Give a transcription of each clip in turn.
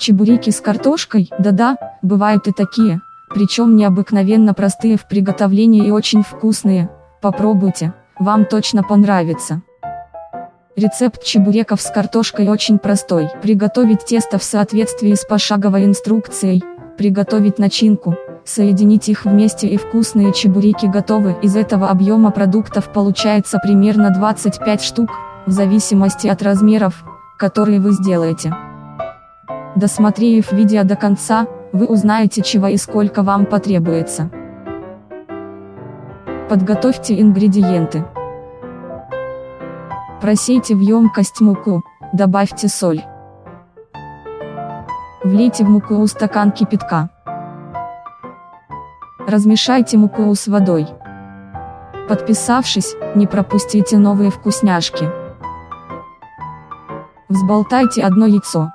Чебуреки с картошкой, да-да, бывают и такие, причем необыкновенно простые в приготовлении и очень вкусные, попробуйте, вам точно понравится. Рецепт чебуреков с картошкой очень простой. Приготовить тесто в соответствии с пошаговой инструкцией, приготовить начинку, соединить их вместе и вкусные чебуреки готовы. Из этого объема продуктов получается примерно 25 штук, в зависимости от размеров, которые вы сделаете. Досмотрев видео до конца, вы узнаете чего и сколько вам потребуется. Подготовьте ингредиенты. Просейте в емкость муку, добавьте соль. Влейте в муку стакан кипятка. Размешайте муку с водой. Подписавшись, не пропустите новые вкусняшки. Взболтайте одно яйцо.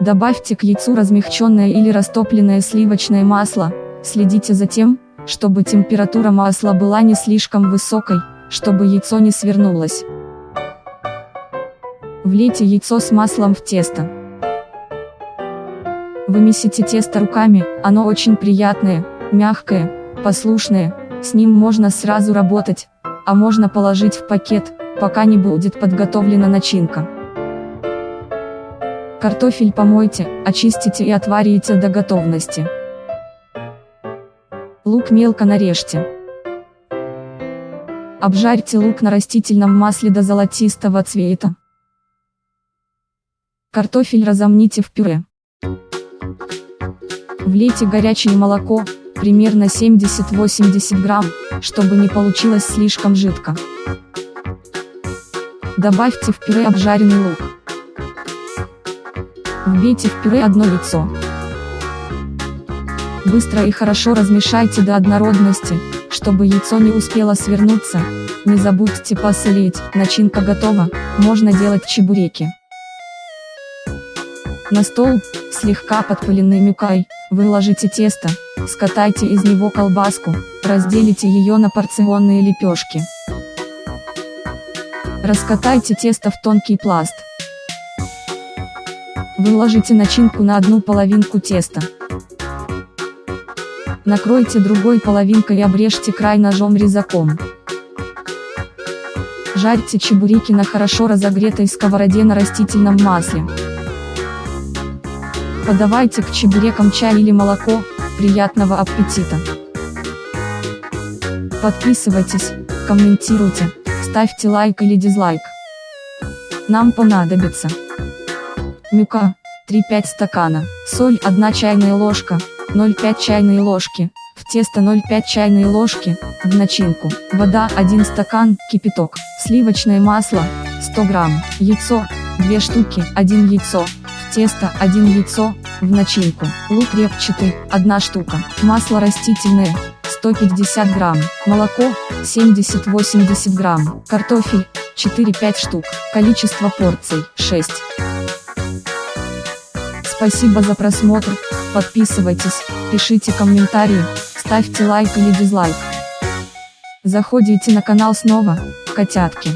Добавьте к яйцу размягченное или растопленное сливочное масло, следите за тем, чтобы температура масла была не слишком высокой, чтобы яйцо не свернулось. Влейте яйцо с маслом в тесто. Вымесите тесто руками, оно очень приятное, мягкое, послушное, с ним можно сразу работать, а можно положить в пакет, пока не будет подготовлена начинка. Картофель помойте, очистите и отварите до готовности. Лук мелко нарежьте. Обжарьте лук на растительном масле до золотистого цвета. Картофель разомните в пюре. Влейте горячее молоко, примерно 70-80 грамм, чтобы не получилось слишком жидко. Добавьте в пюре обжаренный лук. Вбейте в пюре одно яйцо. Быстро и хорошо размешайте до однородности, чтобы яйцо не успело свернуться. Не забудьте посолить, начинка готова, можно делать чебуреки. На стол, слегка подпыленный мюкой, выложите тесто, скатайте из него колбаску, разделите ее на порционные лепешки. Раскатайте тесто в тонкий пласт. Выложите начинку на одну половинку теста. Накройте другой половинкой и обрежьте край ножом-резаком. Жарьте чебуреки на хорошо разогретой сковороде на растительном масле. Подавайте к чебурекам чай или молоко, приятного аппетита! Подписывайтесь, комментируйте, ставьте лайк или дизлайк. Нам понадобится мюка, 3-5 стакана, соль 1 чайная ложка, 0,5 чайной ложки, в тесто 0,5 чайной ложки, в начинку, вода 1 стакан, кипяток, сливочное масло, 100 грамм, яйцо, 2 штуки, 1 яйцо, в тесто 1 яйцо, в начинку, лук репчатый, 1 штука, масло растительное, 150 грамм, молоко, 70-80 грамм, картофель, 4-5 штук, количество порций, 6. Спасибо за просмотр, подписывайтесь, пишите комментарии, ставьте лайк или дизлайк. Заходите на канал снова, котятки.